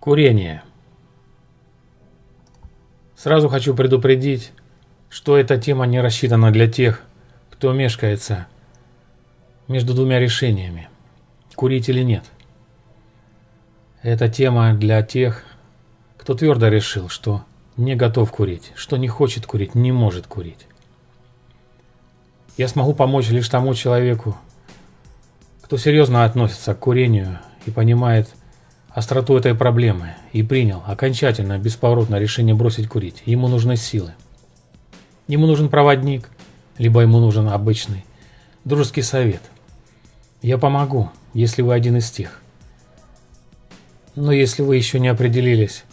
Курение. Сразу хочу предупредить, что эта тема не рассчитана для тех, кто мешкается между двумя решениями – курить или нет. Эта тема для тех, кто твердо решил, что не готов курить, что не хочет курить, не может курить. Я смогу помочь лишь тому человеку, кто серьезно относится к курению и понимает остроту этой проблемы и принял окончательно, бесповоротное решение бросить курить. Ему нужны силы. Ему нужен проводник, либо ему нужен обычный дружеский совет. Я помогу, если вы один из тех. Но если вы еще не определились,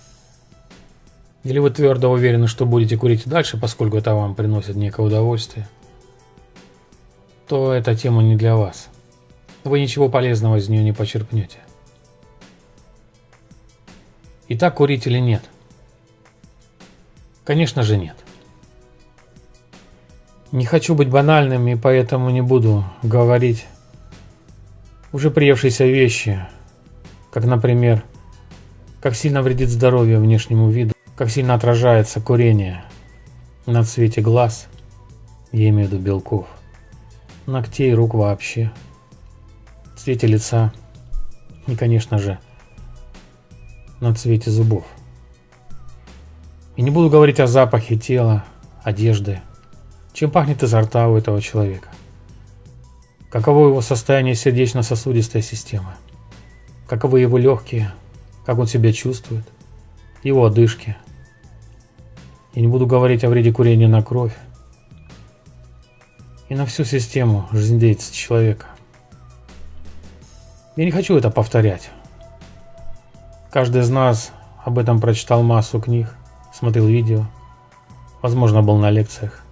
или вы твердо уверены, что будете курить дальше, поскольку это вам приносит некое удовольствие, то эта тема не для вас. Вы ничего полезного из нее не почерпнете. Итак, курить или нет? Конечно же нет. Не хочу быть банальным и поэтому не буду говорить уже приевшиеся вещи, как, например, как сильно вредит здоровью внешнему виду, как сильно отражается курение на цвете глаз, я имею в виду белков, ногтей, рук вообще, цвете лица и, конечно же, на цвете зубов. И не буду говорить о запахе тела, одежды, чем пахнет изо рта у этого человека. Каково его состояние сердечно-сосудистой системы, каковы его легкие, как он себя чувствует, его одышки. И не буду говорить о вреде курения на кровь и на всю систему жизнедеятельности человека. Я не хочу это повторять. Каждый из нас об этом прочитал массу книг, смотрел видео, возможно, был на лекциях.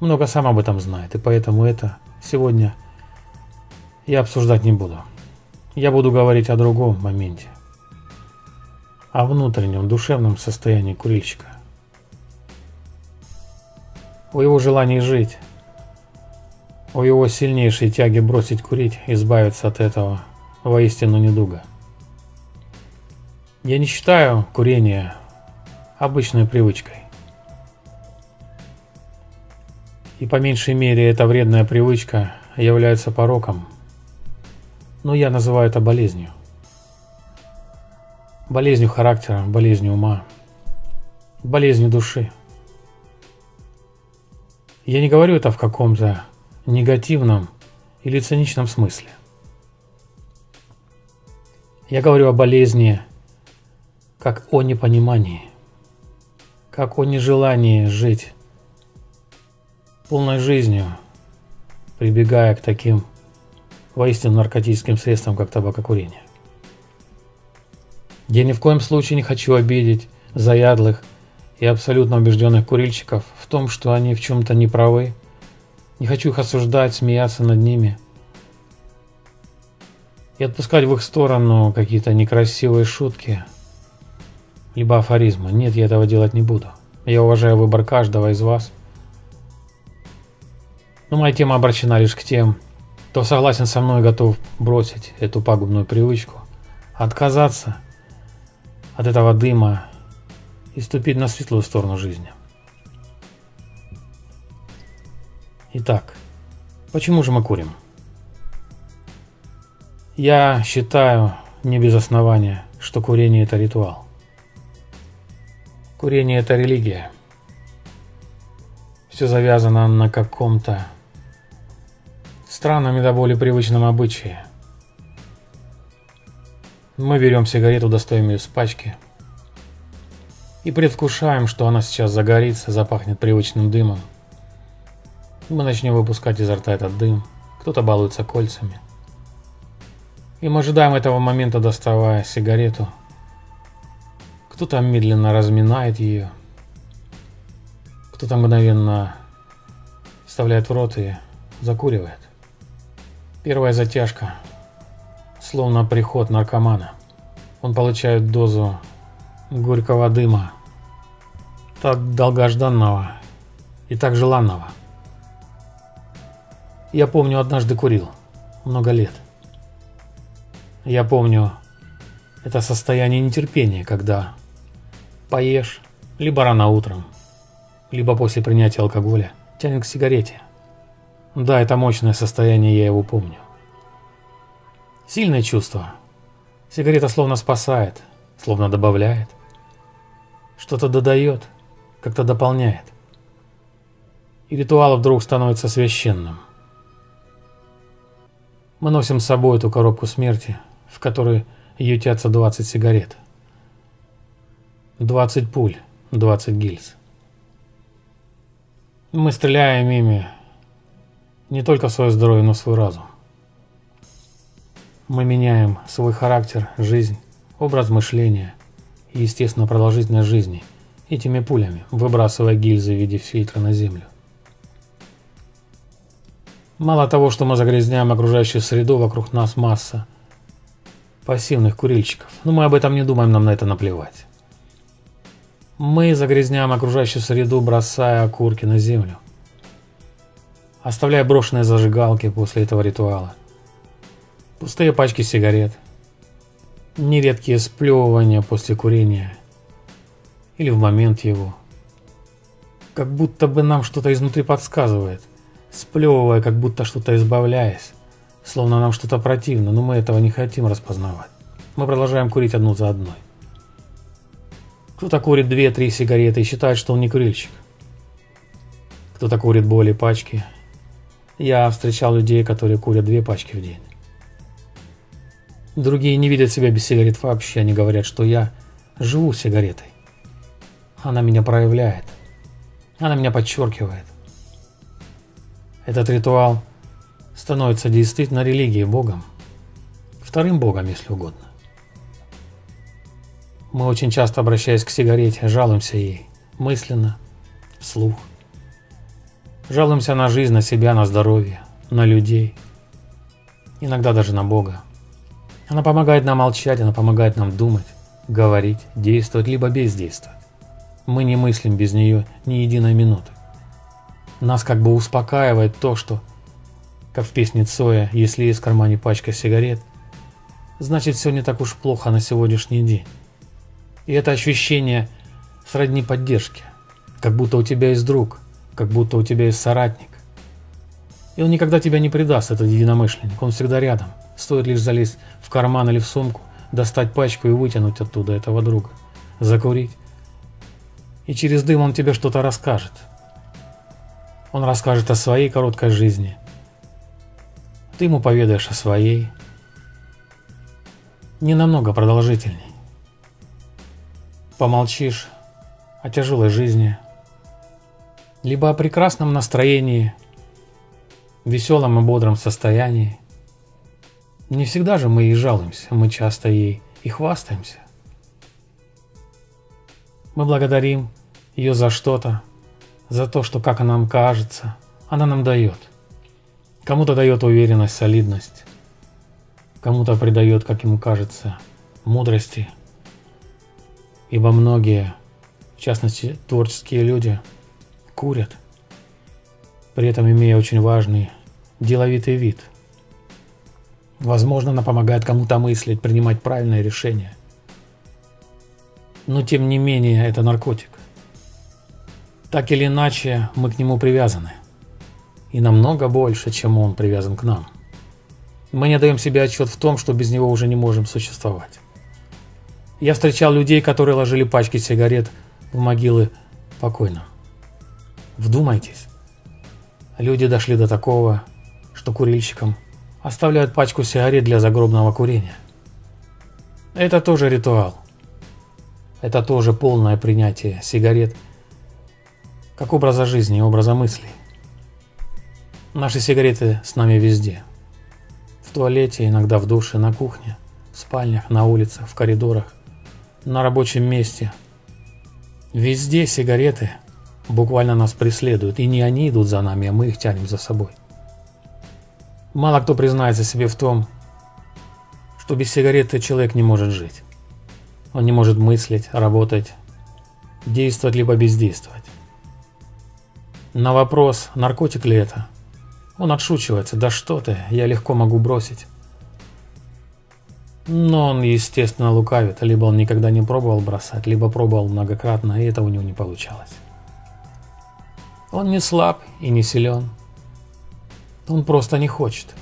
Много сам об этом знает, и поэтому это сегодня я обсуждать не буду. Я буду говорить о другом моменте. О внутреннем, душевном состоянии курильщика. О его желании жить. О его сильнейшей тяге бросить курить, избавиться от этого воистину недуга. Я не считаю курение обычной привычкой. И по меньшей мере эта вредная привычка является пороком. Но я называю это болезнью. Болезнью характера, болезнью ума, болезнью души. Я не говорю это в каком-то негативном или циничном смысле. Я говорю о болезни как о непонимании, как о нежелании жить полной жизнью, прибегая к таким воистину наркотическим средствам, как табакокурение. Я ни в коем случае не хочу обидеть заядлых и абсолютно убежденных курильщиков в том, что они в чем-то неправы. Не хочу их осуждать, смеяться над ними и отпускать в их сторону какие-то некрасивые шутки – либо афоризма. Нет, я этого делать не буду. Я уважаю выбор каждого из вас. Но моя тема обращена лишь к тем, кто согласен со мной и готов бросить эту пагубную привычку, отказаться от этого дыма и ступить на светлую сторону жизни. Итак, почему же мы курим? Я считаю не без основания, что курение это ритуал. Курение – это религия. Все завязано на каком-то странном и до боли привычном обычае. Мы берем сигарету, достаем ее с пачки и предвкушаем, что она сейчас загорится, запахнет привычным дымом. Мы начнем выпускать изо рта этот дым, кто-то балуется кольцами. И мы ожидаем этого момента, доставая сигарету – кто-то медленно разминает ее, кто-то мгновенно вставляет в рот и закуривает. Первая затяжка, словно приход наркомана. Он получает дозу горького дыма, так долгожданного и так желанного. Я помню, однажды курил, много лет. Я помню, Это состояние нетерпения, когда поешь, либо рано утром, либо после принятия алкоголя, тянет к сигарете. Да, это мощное состояние, я его помню. Сильное чувство. Сигарета словно спасает, словно добавляет. Что-то додает, как-то дополняет. И ритуал вдруг становится священным. Мы носим с собой эту коробку смерти, в которой ютятся 20 сигарет. 20 пуль, 20 гильз. Мы стреляем ими не только в свое здоровье, но и в свой разум. Мы меняем свой характер, жизнь, образ мышления и, естественно, продолжительность жизни этими пулями, выбрасывая гильзы в виде фильтра на землю. Мало того, что мы загрязняем окружающую среду, вокруг нас масса пассивных курильщиков. Но мы об этом не думаем, нам на это наплевать. Мы загрязняем окружающую среду, бросая окурки на землю. Оставляя брошенные зажигалки после этого ритуала. Пустые пачки сигарет. Нередкие сплевывания после курения. Или в момент его. Как будто бы нам что-то изнутри подсказывает – сплевывая, как будто что-то избавляясь, словно нам что-то противно, но мы этого не хотим распознавать. Мы продолжаем курить одну за одной. Кто-то курит две-три сигареты и считает, что он не курильщик. Кто-то курит более пачки. Я встречал людей, которые курят две пачки в день. Другие не видят себя без сигарет вообще, они говорят, что я живу сигаретой. Она меня проявляет. Она меня подчеркивает. Этот ритуал становится действительно религией Богом, вторым Богом, если угодно. Мы очень часто, обращаясь к сигарете, жалуемся ей, мысленно, вслух. Жалуемся на жизнь, на себя, на здоровье, на людей, иногда даже на Бога. Она помогает нам молчать, она помогает нам думать, говорить, действовать, либо бездействовать. Мы не мыслим без нее ни единой минуты. Нас как бы успокаивает то, что, как в песне Цоя, если есть в кармане пачка сигарет, значит все не так уж плохо на сегодняшний день. И это ощущение сродни поддержки, как будто у тебя есть друг, как будто у тебя есть соратник. И он никогда тебя не предаст, этот единомышленник, он всегда рядом. Стоит лишь залезть в карман или в сумку, достать пачку и вытянуть оттуда этого друга, закурить. И через дым он тебе что-то расскажет, он расскажет о своей короткой жизни. Ты ему поведаешь о своей. Не намного продолжительней. Помолчишь о тяжелой жизни, либо о прекрасном настроении, веселом и бодром состоянии. Не всегда же мы ей жалуемся, мы часто ей и хвастаемся. Мы благодарим ее за что-то, за то, что, как нам кажется, она нам дает. Кому-то дает уверенность, солидность, кому-то придает, как ему кажется, мудрости. Ибо многие, в частности творческие люди, курят, при этом имея очень важный деловитый вид. Возможно, она помогает кому-то мыслить, принимать правильные решения. Но тем не менее, это наркотик. Так или иначе, мы к нему привязаны. И намного больше, чем он привязан к нам. Мы не даем себе отчет в том, что без него уже не можем существовать. Я встречал людей, которые ложили пачки сигарет в могилы покойным. Вдумайтесь. Люди дошли до такого, что курильщикам оставляют пачку сигарет для загробного курения. Это тоже ритуал. Это тоже полное принятие сигарет – как образа жизни и образа мыслей. Наши сигареты с нами везде. В туалете, иногда в душе, на кухне, в спальнях, на улицах, в коридорах, на рабочем месте. Везде сигареты буквально нас преследуют, и не они идут за нами, а мы их тянем за собой. Мало кто признается себе в том, что без сигареты человек не может жить. Он не может мыслить, работать, действовать либо бездействовать. На вопрос, наркотик ли это, он отшучивается, да что ты, я легко могу бросить. Но он, естественно, лукавит. Либо он никогда не пробовал бросать, либо пробовал многократно, и это у него не получалось. Он не слаб и не силен. Он просто не хочет.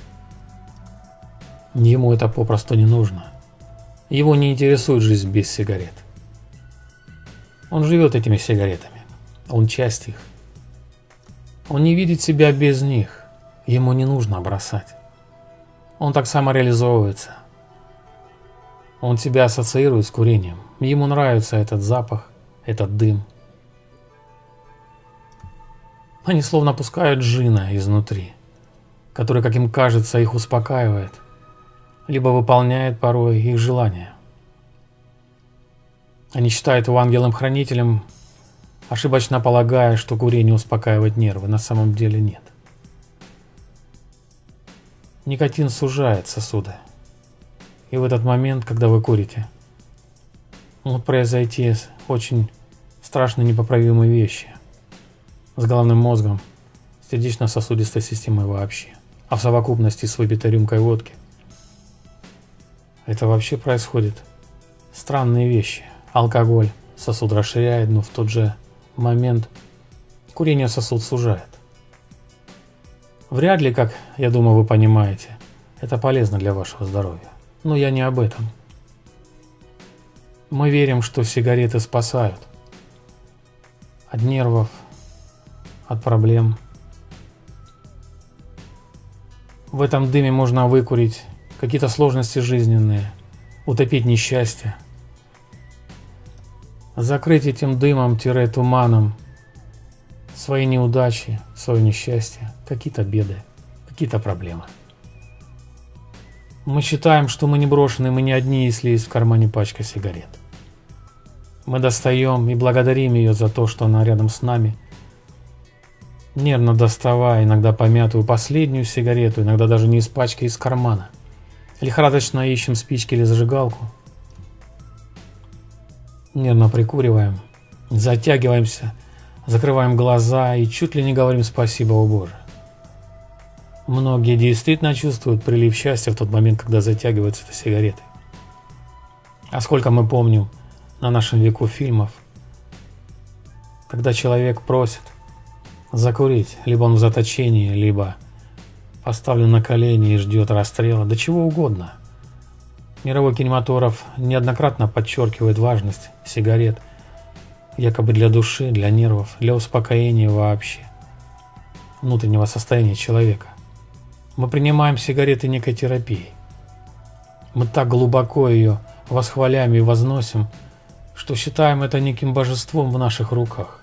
Ему это попросту не нужно. Его не интересует жизнь без сигарет. Он живет этими сигаретами. Он часть их. Он не видит себя без них. Ему не нужно бросать. Он так самореализовывается. Он себя ассоциирует с курением. Ему нравится этот запах, этот дым. Они словно пускают джина изнутри, который, как им кажется, их успокаивает, либо выполняет порой их желания. Они считают его ангелом-хранителем, ошибочно полагая, что курение успокаивает нервы, на самом деле нет. Никотин сужает сосуды. И в этот момент, когда вы курите, могут произойти очень страшные непоправимые вещи с головным мозгом, сердечно-сосудистой системой вообще, а в совокупности с выпитой рюмкой водки. Это вообще происходит странные вещи. Алкоголь сосуд расширяет, но в тот же момент курение сосуд сужает. Вряд ли, как я думаю, вы понимаете, это полезно для вашего здоровья. Но я не об этом. Мы верим, что сигареты спасают от нервов, от проблем. В этом дыме можно выкурить какие-то сложности жизненные, утопить несчастье, закрыть этим дымом-туманом свои неудачи, свое несчастье, какие-то беды, какие-то проблемы. Мы считаем, что мы не брошены, мы не одни, если есть в кармане пачка сигарет. Мы достаем и благодарим ее за то, что она рядом с нами. Нервно доставая иногда помятую последнюю сигарету, иногда даже не из пачки, а из кармана. Лихорадочно ищем спички или зажигалку. Нервно прикуриваем, затягиваемся закрываем глаза и чуть ли не говорим «Спасибо, о Боже». Многие действительно чувствуют прилив счастья в тот момент, когда затягиваются этой сигаретой. А сколько мы помним на нашем веку фильмов, когда человек просит закурить, либо он в заточении, либо поставлен на колени и ждет расстрела, да чего угодно. Мировой кинематограф неоднократно подчеркивает важность сигарет – якобы для души, для нервов, для успокоения вообще внутреннего состояния человека. Мы принимаем сигареты некой терапией. Мы так глубоко ее восхваляем и возносим, что считаем это неким божеством в наших руках.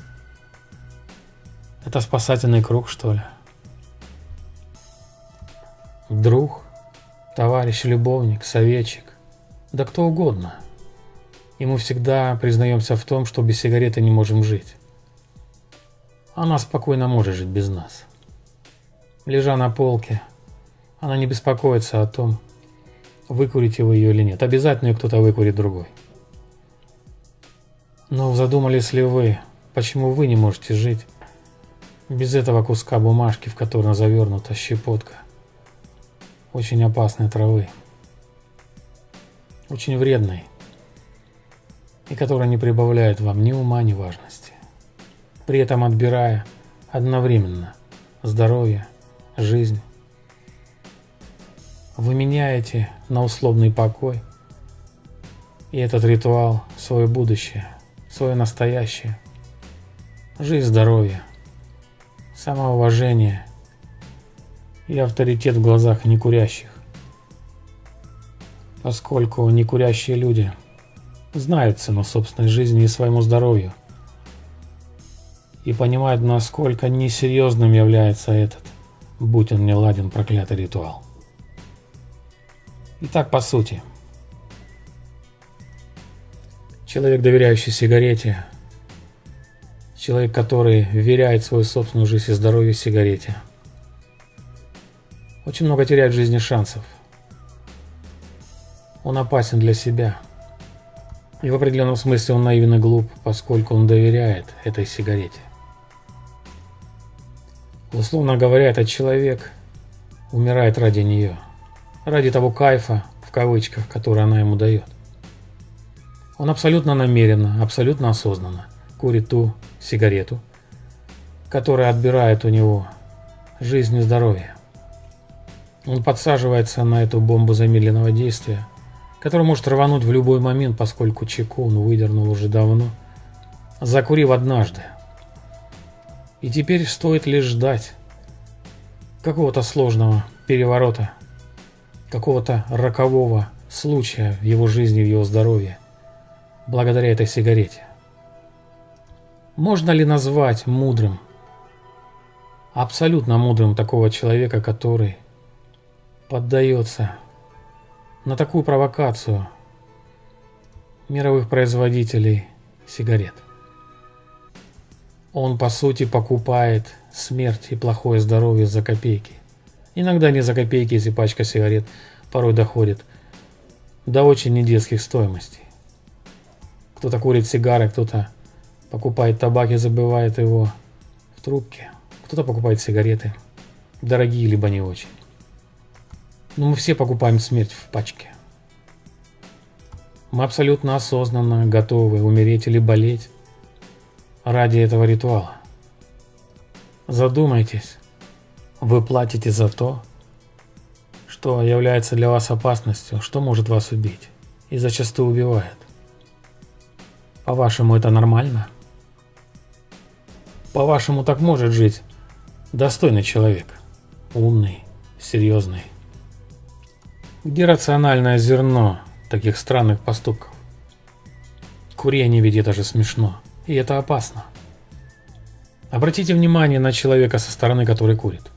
Это спасательный круг, что ли? Друг, товарищ, любовник, советчик, да кто угодно – и мы всегда признаемся в том, что без сигареты не можем жить. Она спокойно может жить без нас. Лежа на полке, она не беспокоится о том, выкурите вы ее или нет. Обязательно ее кто-то выкурит другой. Но задумались ли вы, почему вы не можете жить без этого куска бумажки, в которой завернута щепотка очень опасной травы, очень вредной, и которая не прибавляет вам ни ума, ни важности, при этом отбирая одновременно здоровье, жизнь. Вы меняете на условный покой и этот ритуал свое будущее, свое настоящее, жизнь, здоровье, самоуважение и авторитет в глазах некурящих, поскольку некурящие люди – знают цену собственной жизни и своему здоровью. И понимают, насколько несерьезным является этот, будь он не ладен, проклятый ритуал. Итак, по сути. Человек, доверяющий сигарете, человек, который веряет свою собственную жизнь и здоровье сигарете, очень много теряет в жизни шансов. Он опасен для себя – и в определенном смысле он наивен и глуп, поскольку он доверяет этой сигарете. Условно говоря, этот человек умирает ради нее. Ради того кайфа, в кавычках, которые она ему дает. Он абсолютно намеренно, абсолютно осознанно курит ту сигарету, которая отбирает у него жизнь и здоровье. Он подсаживается на эту бомбу замедленного действия, которая может рвануть в любой момент, поскольку чеку он выдернул уже давно, закурив однажды. И теперь стоит лишь ждать какого-то сложного переворота, какого-то рокового случая в его жизни, в его здоровье, благодаря этой сигарете. Можно ли назвать мудрым, абсолютно мудрым такого человека, который поддается на такую провокацию мировых производителей сигарет? Он, по сути, покупает смерть и плохое здоровье за копейки. Иногда не за копейки, если пачка сигарет порой доходит до очень недетских стоимостей. Кто-то курит сигары, кто-то покупает табак и забывает его в трубке. Кто-то покупает сигареты, дорогие либо не очень. Но мы все покупаем смерть в пачке. Мы абсолютно осознанно готовы умереть или болеть ради этого ритуала. Задумайтесь, вы платите за то, что является для вас опасностью, что может вас убить и зачастую убивает. По-вашему, это нормально? По-вашему, так может жить достойный человек, умный, серьезный? Где рациональное зерно таких странных поступков? Курение ведь это же смешно. И это опасно. Обратите внимание на человека со стороны, который курит.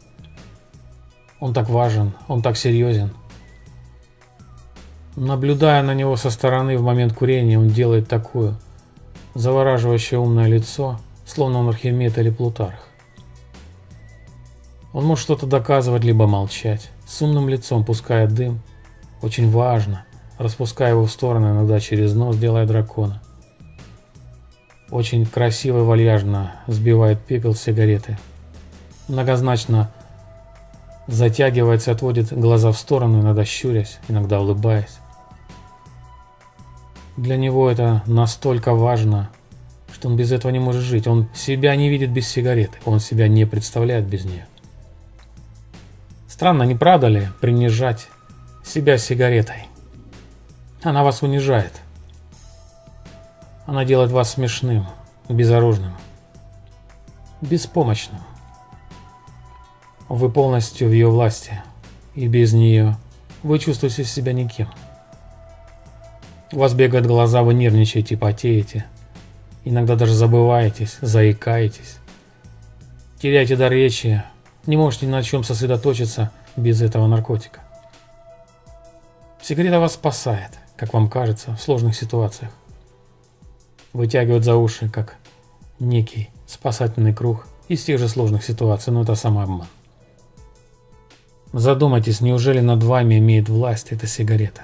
Он так важен, он так серьезен. Наблюдая на него со стороны в момент курения, он делает такое завораживающее умное лицо, словно он Архимед или Плутарх. Он может что-то доказывать, либо молчать, с умным лицом пуская дым, очень важно, распуская его в стороны, иногда через нос, делая дракона – очень красиво и вальяжно сбивает пепел сигареты. Многозначно затягивается, отводит глаза в сторону, иногда щурясь, иногда улыбаясь. Для него это настолько важно, что он без этого не может жить. Он себя не видит без сигареты, он себя не представляет без нее. Странно, не правда ли, принижать себя сигаретой? Она вас унижает. Она делает вас смешным, безоружным, беспомощным. Вы полностью в ее власти, и без нее вы чувствуете себя никем. У вас бегают глаза, вы нервничаете, потеете, иногда даже забываетесь, заикаетесь, теряете дар речи, не можете ни на чем сосредоточиться без этого наркотика. Сигарета вас спасает, как вам кажется, в сложных ситуациях вытягивают за уши, как некий спасательный круг из тех же сложных ситуаций, но это самообман. Задумайтесь, неужели над вами имеет власть эта сигарета?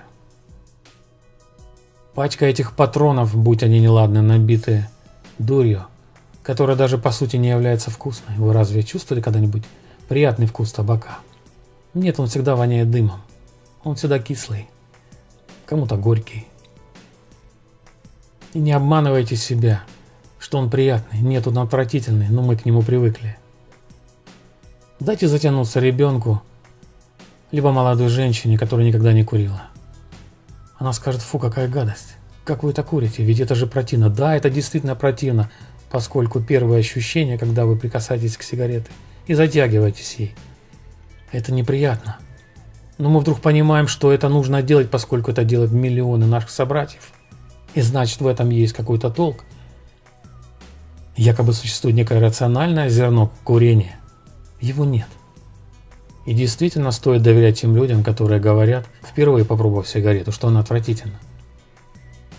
Пачка этих патронов, будь они неладны, набиты дурью, которая даже по сути не является вкусной. Вы разве чувствовали когда-нибудь приятный вкус табака? Нет, он всегда воняет дымом. Он всегда кислый, кому-то горький, и не обманывайте себя, что он приятный. Нет, он отвратительный, но мы к нему привыкли. Дайте затянуться ребенку, либо молодой женщине, которая никогда не курила. Она скажет, фу, какая гадость. Как вы это курите? Ведь это же противно. Да, это действительно противно, поскольку первое ощущение, когда вы прикасаетесь к сигарете и затягиваетесь ей, это неприятно. Но мы вдруг понимаем, что это нужно делать, поскольку это делают миллионы наших собратьев – и значит в этом есть какой-то толк. Якобы существует некое рациональное зерно курения. Его нет. И действительно стоит доверять тем людям, которые говорят, впервые попробовав сигарету, что она отвратительна.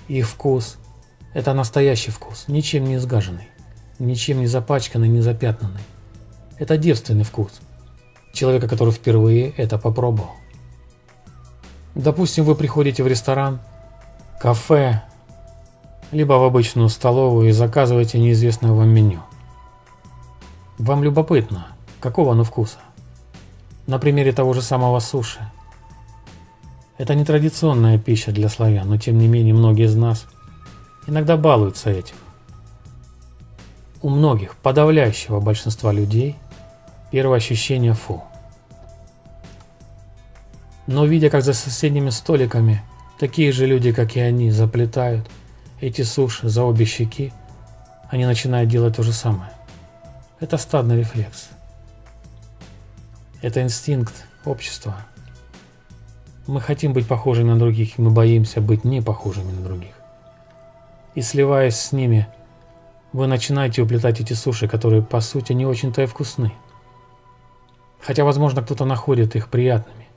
Их вкус – это настоящий вкус, ничем не изгаженный, ничем не запачканный, не запятнанный. Это девственный вкус человека, который впервые это попробовал. Допустим, вы приходите в ресторан, кафе либо в обычную столовую и заказывайте неизвестное вам меню. Вам любопытно, какого оно вкуса? На примере того же самого суши. Это не традиционная пища для славян, но тем не менее многие из нас иногда балуются этим. У многих, подавляющего большинства людей, первое ощущение фу. Но видя, как за соседними столиками такие же люди, как и они, заплетают эти суши за обе щеки, они начинают делать то же самое. Это стадный рефлекс. Это инстинкт общества. Мы хотим быть похожими на других, и мы боимся быть не похожими на других. И сливаясь с ними, вы начинаете уплетать эти суши, которые по сути не очень-то и вкусны. Хотя, возможно, кто-то находит их приятными.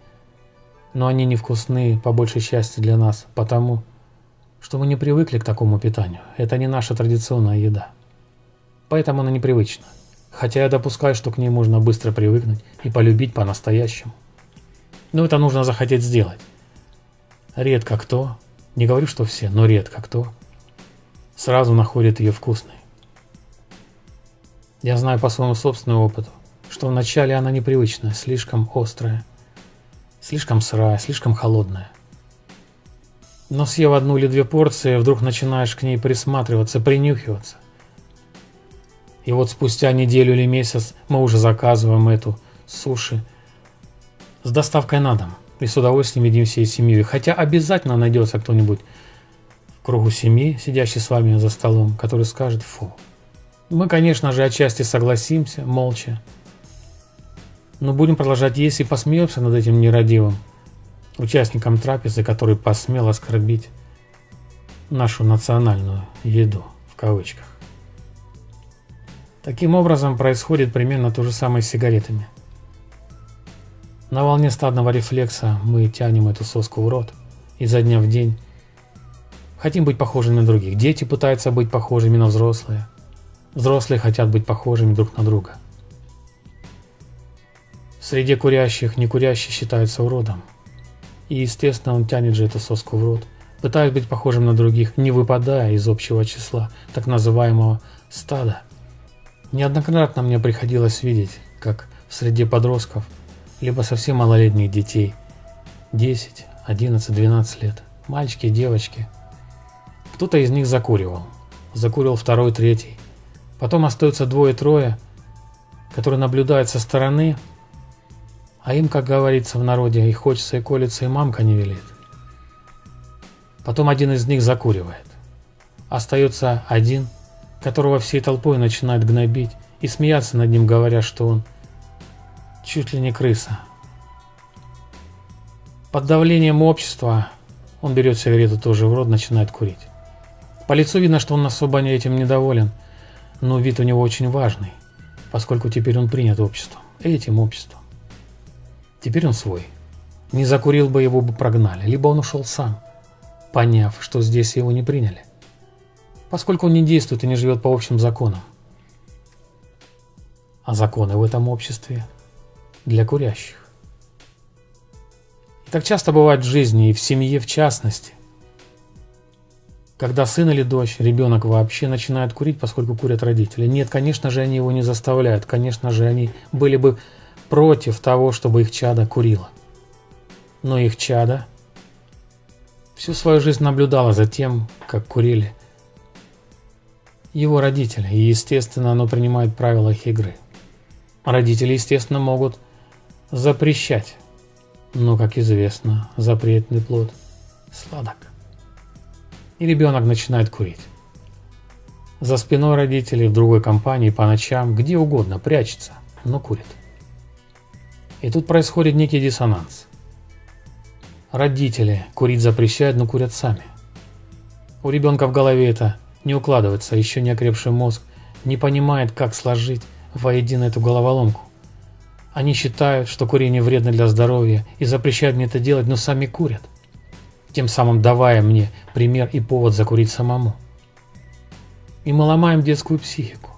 Но они невкусны, по большей части для нас, потому что мы не привыкли к такому питанию. Это не наша традиционная еда. Поэтому она непривычна. Хотя я допускаю, что к ней можно быстро привыкнуть и полюбить по-настоящему. Но это нужно захотеть сделать. Редко кто, не говорю, что все, но редко кто, сразу находит ее вкусной. Я знаю по своему собственному опыту, что вначале она непривычная, слишком острая, слишком сырая, слишком холодная. Но съев одну или две порции, вдруг начинаешь к ней присматриваться, принюхиваться. И вот спустя неделю или месяц мы уже заказываем эту суши с доставкой на дом. И с удовольствием едим всей семьей. Хотя обязательно найдется кто-нибудь в кругу семьи, сидящий с вами за столом, который скажет «фу». Мы, конечно же, отчасти согласимся, молча. Но будем продолжать есть и посмеемся над этим нерадивым участником трапезы, который посмел оскорбить нашу национальную еду, в кавычках. Таким образом происходит примерно то же самое с сигаретами. На волне стадного рефлекса мы тянем эту соску в рот изо дня в день. Хотим быть похожими на других. Дети пытаются быть похожими на взрослые. Взрослые хотят быть похожими друг на друга. Среди курящих некурящий считается уродом. И естественно он тянет же эту соску в рот, пытаясь быть похожим на других, не выпадая из общего числа так называемого стада. Неоднократно мне приходилось видеть, как в среде подростков, либо совсем малолетних детей, 10, 11, 12 лет, мальчики девочки, кто-то из них закуривал. Закурил второй, третий. Потом остаются двое-трое, которые наблюдают со стороны, а им, как говорится в народе, и хочется, и колется, и мамка не велит. Потом один из них закуривает. Остается один – которого всей толпой начинают гнобить и смеяться над ним, говоря, что он чуть ли не крыса. Под давлением общества он берет сигарету тоже в рот, начинает курить. По лицу видно, что он особо этим недоволен, но вид у него очень важный, поскольку теперь он принят обществом, этим обществом. Теперь он свой. Не закурил бы, его бы прогнали, либо он ушел сам, поняв, что здесь его не приняли поскольку он не действует и не живет по общим законам. А законы в этом обществе для курящих. И так часто бывает в жизни и в семье в частности, когда сын или дочь, ребенок вообще начинает курить, поскольку курят родители. Нет, конечно же, они его не заставляют. Конечно же, они были бы против того, чтобы их чада курило. Но их чада всю свою жизнь наблюдала за тем, как курили его родители, и, естественно, оно принимает правила их игры. Родители, естественно, могут запрещать, но, как известно, запретный плод сладок. И ребенок начинает курить. За спиной родителей, в другой компании, по ночам, где угодно, прячется, но курит. И тут происходит некий диссонанс. Родители курить запрещают, но курят сами. У ребенка в голове это не укладывается, еще не окрепший мозг не понимает, как сложить воедино эту головоломку. Они считают, что курение вредно для здоровья и запрещают мне это делать, но сами курят, тем самым давая мне пример и повод закурить самому. И мы ломаем детскую психику.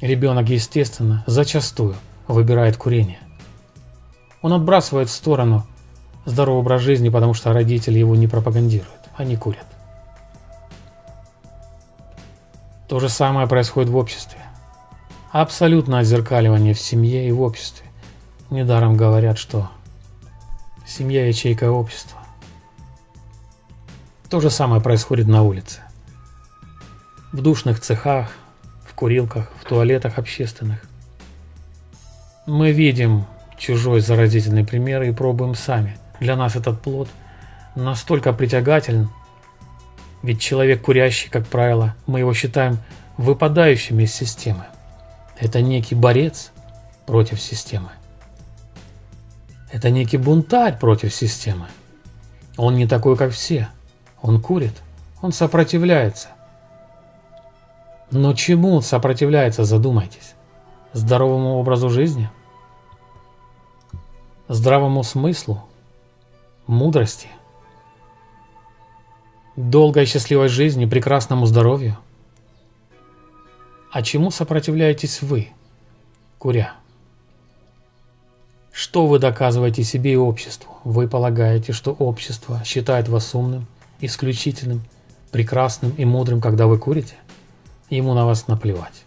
Ребенок, естественно, зачастую выбирает курение. Он отбрасывает в сторону здоровый образ жизни, потому что родители его не пропагандируют, они курят. То же самое происходит в обществе. Абсолютно отзеркаливание в семье и в обществе. Недаром говорят, что Семья – ячейка общества. То же самое происходит на улице. В душных цехах, в курилках, в туалетах общественных. Мы видим чужой заразительный пример и пробуем сами. Для нас этот плод настолько притягателен, ведь человек курящий, как правило, мы его считаем выпадающим из системы. Это некий борец против системы. Это некий бунтарь против системы. Он не такой, как все. Он курит, он сопротивляется. Но чему он сопротивляется, задумайтесь. Здоровому образу жизни? Здравому смыслу? Мудрости? Долгой счастливой жизни, прекрасному здоровью? А чему сопротивляетесь вы, куря? Что вы доказываете себе и обществу? Вы полагаете, что общество считает вас умным, исключительным, прекрасным и мудрым, когда вы курите? Ему на вас наплевать.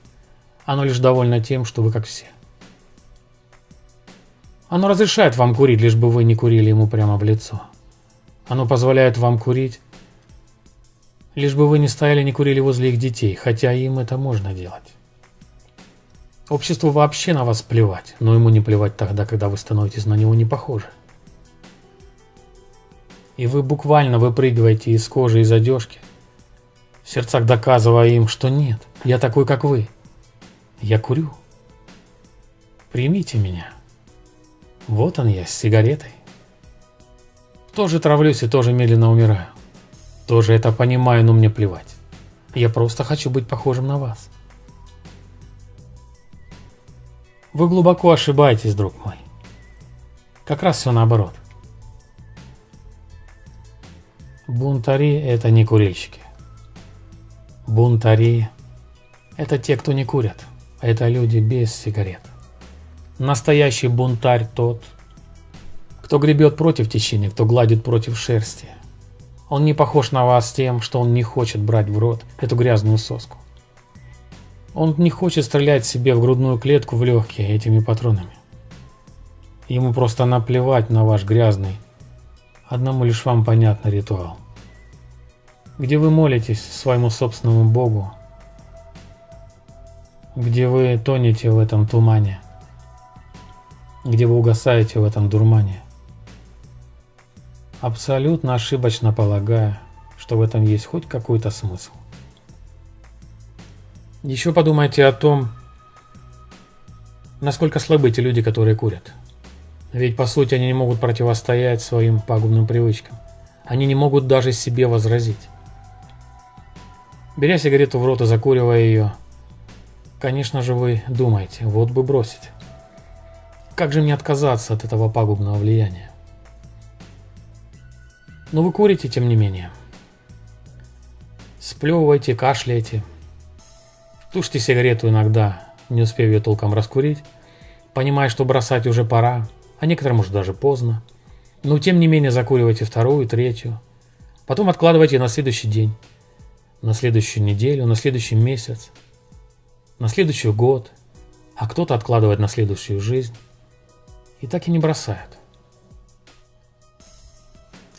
Оно лишь довольно тем, что вы как все. Оно разрешает вам курить, лишь бы вы не курили ему прямо в лицо. Оно позволяет вам курить, лишь бы вы не стояли не курили возле их детей, хотя им это можно делать. Обществу вообще на вас плевать, но ему не плевать тогда, когда вы становитесь на него не похожи. И вы буквально выпрыгиваете из кожи из одежки, в сердцах доказывая им, что нет, я такой, как вы. Я курю. Примите меня. Вот он я с сигаретой. Тоже травлюсь и тоже медленно умираю. Тоже это понимаю, но мне плевать. Я просто хочу быть похожим на вас. Вы глубоко ошибаетесь, друг мой. Как раз все наоборот. Бунтари – это не курильщики. Бунтари – это те, кто не курят. Это люди без сигарет. Настоящий бунтарь тот, кто гребет против течения, кто гладит против шерсти. Он не похож на вас тем, что он не хочет брать в рот эту грязную соску. Он не хочет стрелять себе в грудную клетку в легкие этими патронами. Ему просто наплевать на ваш грязный, одному лишь вам понятный ритуал. Где вы молитесь своему собственному Богу, где вы тонете в этом тумане, где вы угасаете в этом дурмане. Абсолютно ошибочно полагая, что в этом есть хоть какой-то смысл. Еще подумайте о том, насколько слабы эти люди, которые курят. Ведь по сути они не могут противостоять своим пагубным привычкам. Они не могут даже себе возразить. Беря сигарету в рот и закуривая ее, конечно же вы думаете, вот бы бросить. Как же мне отказаться от этого пагубного влияния? Но вы курите, тем не менее. Сплевываете, кашляете, Тушьте сигарету иногда, не успев ее толком раскурить, понимая, что бросать уже пора, а некоторым уже даже поздно. Но тем не менее закуривайте вторую, третью. Потом откладывайте на следующий день, на следующую неделю, на следующий месяц, на следующий год, а кто-то откладывает на следующую жизнь. И так и не бросают.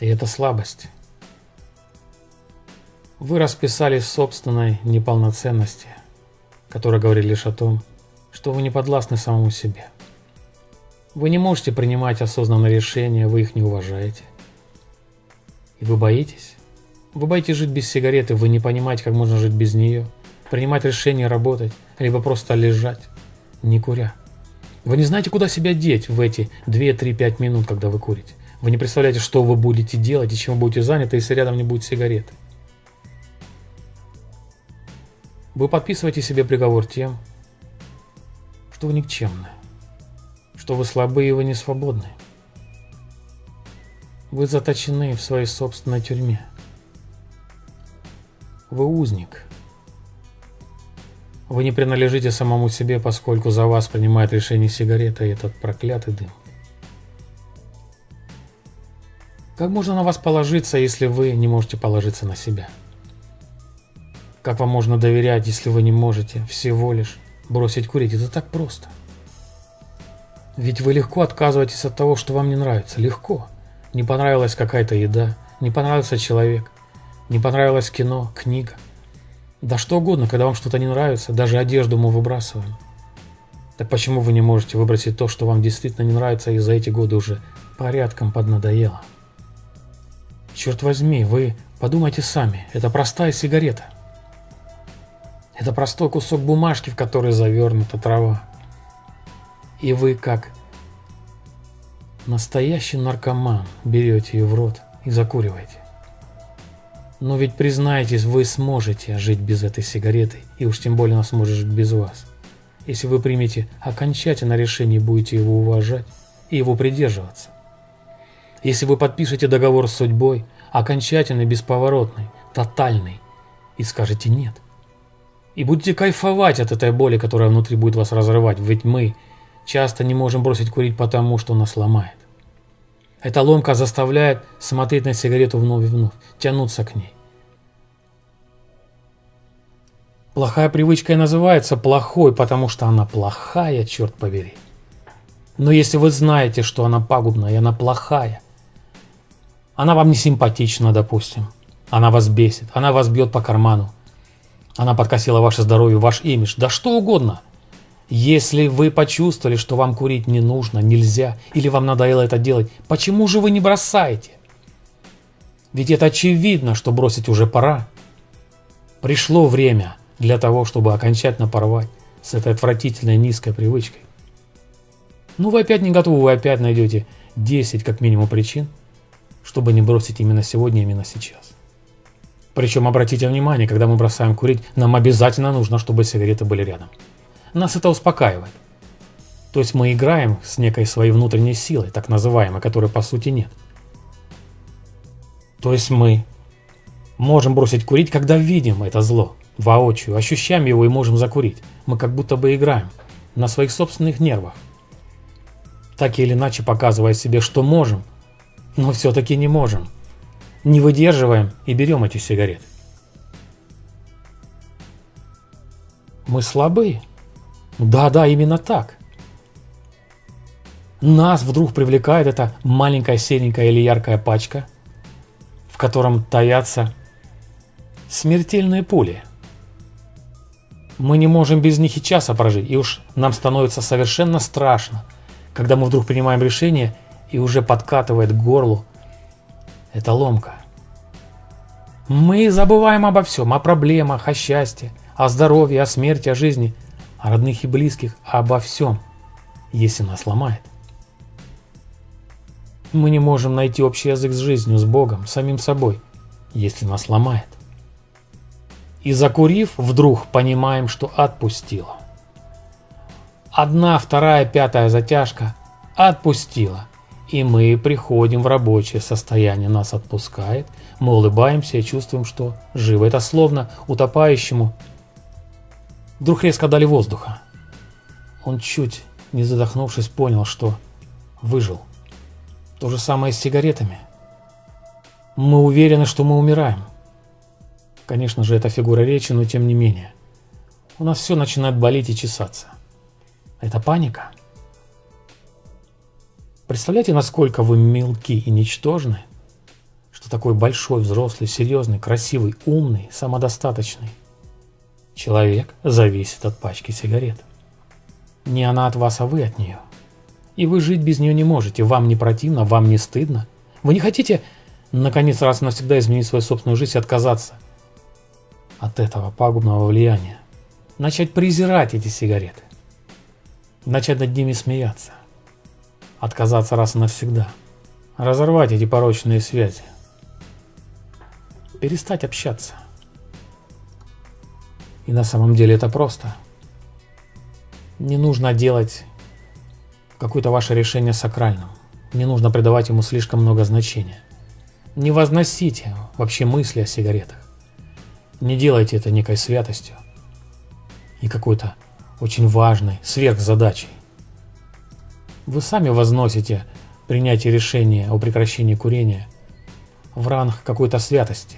И это слабость. Вы расписались в собственной неполноценности – которые говорили лишь о том, что вы не подвластны самому себе. Вы не можете принимать осознанные решения, вы их не уважаете. И вы боитесь? Вы боитесь жить без сигареты, вы не понимаете, как можно жить без нее, принимать решения, работать, либо просто лежать, не куря. Вы не знаете, куда себя деть в эти 2-3-5 минут, когда вы курите. Вы не представляете, что вы будете делать и чем вы будете заняты, если рядом не будет сигареты. Вы подписываете себе приговор тем, что вы никчемны, что вы слабы и вы не свободны. Вы заточены в своей собственной тюрьме. Вы узник. Вы не принадлежите самому себе, поскольку за вас принимает решение сигарета и этот проклятый дым. Как можно на вас положиться, если вы не можете положиться на себя? Как вам можно доверять, если вы не можете всего лишь бросить курить? Это так просто. Ведь вы легко отказываетесь от того, что вам не нравится. Легко. не понравилась какая-то еда, не понравился человек, не понравилось кино, книга. Да что угодно, когда вам что-то не нравится, даже одежду мы выбрасываем. Так почему вы не можете выбросить то, что вам действительно не нравится и за эти годы уже порядком поднадоело? Черт возьми, вы подумайте сами, это простая сигарета. Это простой кусок бумажки, в который завернута трава. И вы, как настоящий наркоман, берете ее в рот и закуриваете. Но ведь признайтесь, вы сможете жить без этой сигареты, и уж тем более она сможет жить без вас. Если вы примете окончательное решение будете его уважать и его придерживаться. Если вы подпишете договор с судьбой, окончательный, бесповоротный, тотальный, и скажете «нет». И будете кайфовать от этой боли, которая внутри будет вас разрывать, ведь мы часто не можем бросить курить потому, что нас ломает. Эта ломка заставляет смотреть на сигарету вновь и вновь, тянуться к ней. Плохая привычка и называется плохой, потому что она плохая, черт побери. Но если вы знаете, что она пагубная и она плохая, она вам не симпатична, допустим, она вас бесит, она вас бьет по карману, она подкосила ваше здоровье, ваш имидж, да что угодно. Если вы почувствовали, что вам курить не нужно, нельзя, или вам надоело это делать, почему же вы не бросаете? Ведь это очевидно, что бросить уже пора. Пришло время для того, чтобы окончательно порвать с этой отвратительной низкой привычкой. Ну вы опять не готовы, вы опять найдете 10 как минимум причин, чтобы не бросить именно сегодня, именно сейчас. Причем обратите внимание, когда мы бросаем курить, нам обязательно нужно, чтобы сигареты были рядом. Нас это успокаивает. То есть мы играем с некой своей внутренней силой, так называемой, которой по сути нет. То есть мы можем бросить курить, когда видим это зло, воочию, ощущаем его и можем закурить. Мы как будто бы играем на своих собственных нервах. Так или иначе показывая себе, что можем, но все-таки не можем не выдерживаем и берем эти сигареты. Мы слабые. Да-да, именно так. Нас вдруг привлекает эта маленькая серенькая или яркая пачка, в котором таятся смертельные пули. Мы не можем без них и часа прожить, и уж нам становится совершенно страшно, когда мы вдруг принимаем решение и уже подкатывает к горлу это ломка. Мы забываем обо всем, о проблемах, о счастье, о здоровье, о смерти, о жизни, о родных и близких, обо всем, если нас ломает. Мы не можем найти общий язык с жизнью, с Богом, самим собой, если нас ломает. И закурив, вдруг понимаем, что отпустила. Одна, вторая, пятая затяжка отпустила и мы приходим в рабочее состояние, нас отпускает, мы улыбаемся и чувствуем, что живо. Это словно утопающему вдруг резко дали воздуха. Он чуть не задохнувшись понял, что выжил. То же самое с сигаретами. Мы уверены, что мы умираем. Конечно же, это фигура речи, но тем не менее. У нас все начинает болеть и чесаться. Это паника. Представляете, насколько вы мелки и ничтожны, что такой большой, взрослый, серьезный, красивый, умный, самодостаточный человек зависит от пачки сигарет. Не она от вас, а вы от нее. И вы жить без нее не можете, вам не противно, вам не стыдно. Вы не хотите, наконец, раз и навсегда изменить свою собственную жизнь и отказаться от этого пагубного влияния. Начать презирать эти сигареты. Начать над ними смеяться отказаться раз и навсегда, разорвать эти порочные связи, перестать общаться. И на самом деле это просто. Не нужно делать какое-то ваше решение сакральным. Не нужно придавать ему слишком много значения. Не возносите вообще мысли о сигаретах. Не делайте это некой святостью и какой-то очень важной сверхзадачей. Вы сами возносите принятие решения о прекращении курения в ранг какой-то святости,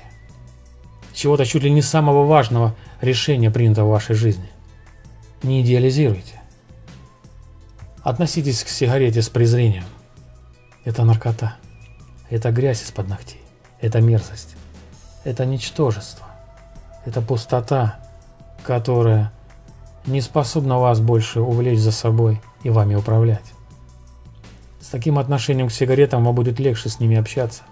чего-то чуть ли не самого важного решения, принятого в вашей жизни. Не идеализируйте. Относитесь к сигарете с презрением. Это наркота. Это грязь из-под ногтей. Это мерзость. Это ничтожество. Это пустота, которая не способна вас больше увлечь за собой и вами управлять. С таким отношением к сигаретам вам будет легче с ними общаться,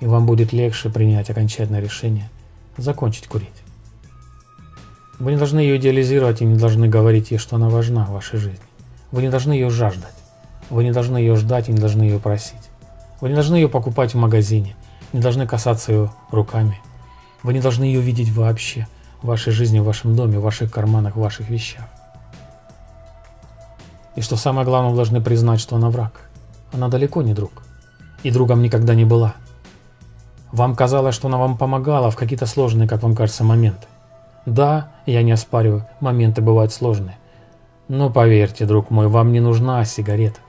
и вам будет легче принять окончательное решение закончить курить. Вы не должны ее идеализировать и не должны говорить ей, что она важна в вашей жизни. Вы не должны ее жаждать. Вы не должны ее ждать и не должны ее просить. Вы не должны ее покупать в магазине, не должны касаться ее руками. Вы не должны ее видеть вообще в вашей жизни, в вашем доме, в ваших карманах, в ваших вещах. И что самое главное, вы должны признать, что она враг. Она далеко не друг. И другом никогда не была. Вам казалось, что она вам помогала в какие-то сложные, как вам кажется, моменты. Да, я не оспариваю, моменты бывают сложные. Но поверьте, друг мой, вам не нужна сигарета.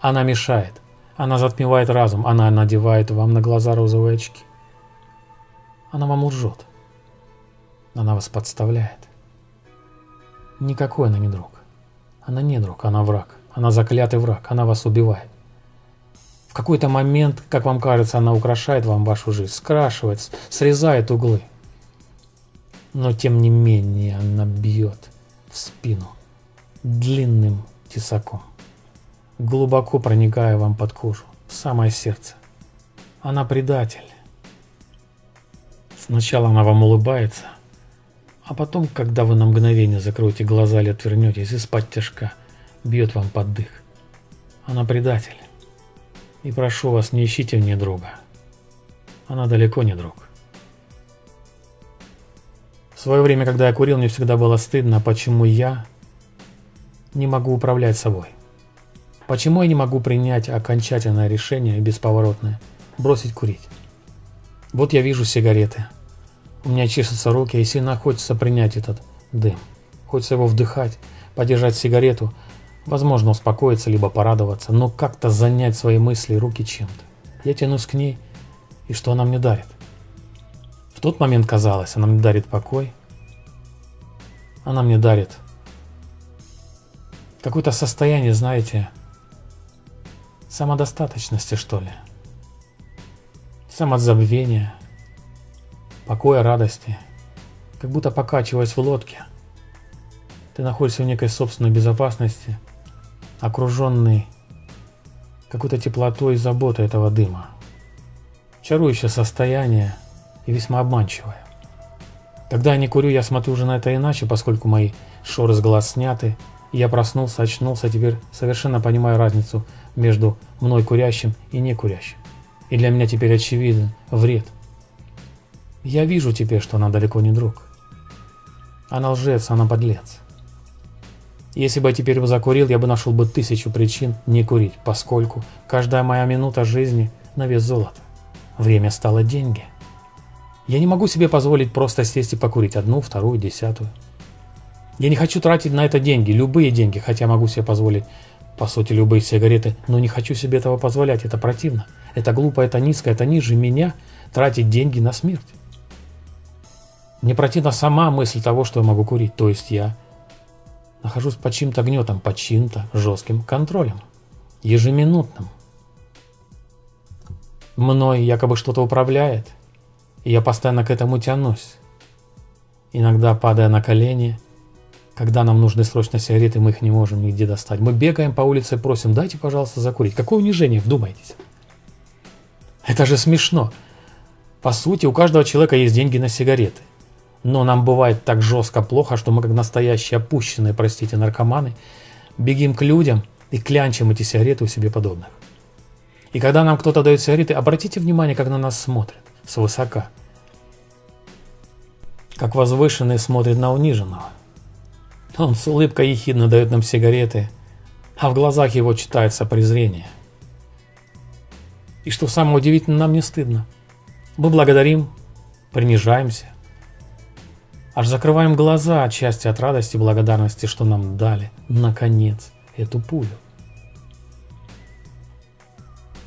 Она мешает. Она затмевает разум, она надевает вам на глаза розовые очки. Она вам лжет. Она вас подставляет. Никакой она не друг. Она не друг, она враг. Она заклятый враг, она вас убивает. Какой-то момент, как вам кажется, она украшает вам вашу жизнь, скрашивает, срезает углы. Но тем не менее она бьет в спину длинным тесаком глубоко проникая вам под кожу, в самое сердце. Она предатель. Сначала она вам улыбается, а потом, когда вы на мгновение закроете глаза или отвернетесь, из-под тяжка бьет вам под дых. Она предатель. И прошу вас, не ищите в ней друга. Она далеко не друг. В свое время, когда я курил, мне всегда было стыдно, почему я не могу управлять собой. Почему я не могу принять окончательное решение, бесповоротное, бросить курить? Вот я вижу сигареты. У меня чешутся руки, и сильно хочется принять этот дым. Хочется его вдыхать, подержать сигарету, возможно, успокоиться, либо порадоваться, но как-то занять свои мысли и руки чем-то. Я тянусь к ней, и что она мне дарит? В тот момент казалось, она мне дарит покой, она мне дарит какое-то состояние, знаете, самодостаточности, что ли. Самозабвения, покоя, радости. Как будто покачиваясь в лодке. Ты находишься в некой собственной безопасности, окруженный какой-то теплотой и заботой этого дыма. Чарующее состояние и весьма обманчивое. Когда я не курю, я смотрю уже на это иначе, поскольку мои шоры с глаз сняты, и я проснулся, очнулся, теперь совершенно понимаю разницу между мной курящим и не курящим. И для меня теперь очевиден вред. Я вижу теперь, что она далеко не друг. Она лжец, она подлец. Если бы я теперь бы закурил, я бы нашел бы тысячу причин не курить, поскольку каждая моя минута жизни на вес золота. Время стало деньги. Я не могу себе позволить просто сесть и покурить одну, вторую, десятую. Я не хочу тратить на это деньги, любые деньги, хотя могу себе позволить по сути, любые сигареты, но не хочу себе этого позволять, это противно. Это глупо, это низко, это ниже меня тратить деньги на смерть. Мне противна сама мысль того, что я могу курить, то есть я нахожусь под чьим-то гнетом, под чьим-то жестким контролем, ежеминутным. Мной якобы что-то управляет, и я постоянно к этому тянусь. Иногда падая на колени – когда нам нужны срочно сигареты, мы их не можем нигде достать. Мы бегаем по улице и просим, дайте, пожалуйста, закурить. Какое унижение, вдумайтесь. Это же смешно. По сути, у каждого человека есть деньги на сигареты. Но нам бывает так жестко плохо, что мы как настоящие опущенные, простите, наркоманы, бегим к людям и клянчим эти сигареты у себе подобных. И когда нам кто-то дает сигареты, обратите внимание, как на нас смотрят, свысока. Как возвышенный смотрит на униженного. Он с улыбкой ехидно дает нам сигареты, а в глазах его читается презрение. И что самое удивительное, нам не стыдно. Мы благодарим, принижаемся, аж закрываем глаза отчасти от радости и благодарности, что нам дали, наконец, эту пулю.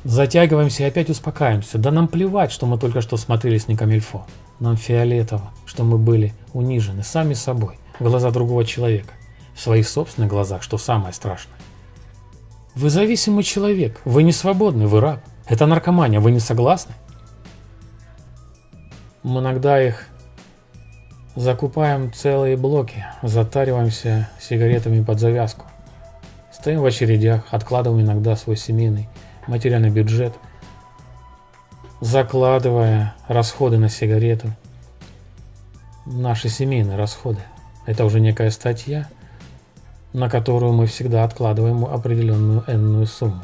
Затягиваемся и опять успокаиваемся. Да нам плевать, что мы только что смотрели с Никамильфо. Нам фиолетово, что мы были унижены сами собой в глаза другого человека, в своих собственных глазах, что самое страшное. Вы зависимый человек, вы не свободный, вы раб. Это наркомания, вы не согласны? Мы иногда их закупаем целые блоки, затариваемся сигаретами под завязку. Стоим в очередях, откладываем иногда свой семейный материальный бюджет, закладывая расходы на сигарету, наши семейные расходы. Это уже некая статья, на которую мы всегда откладываем определенную энную сумму.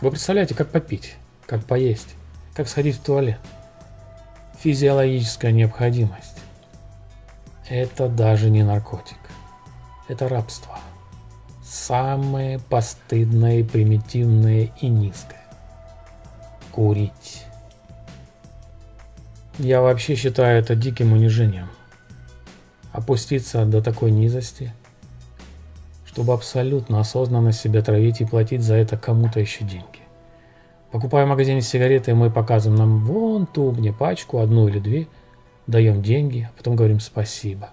Вы представляете, как попить, как поесть, как сходить в туалет. Физиологическая необходимость. Это даже не наркотик. Это рабство. Самое постыдное, примитивное и низкое. Курить. Я вообще считаю это диким унижением. Опуститься до такой низости, чтобы абсолютно осознанно себя травить и платить за это кому-то еще деньги. Покупая в магазине сигареты, мы показываем нам вон ту мне пачку, одну или две, даем деньги, а потом говорим спасибо.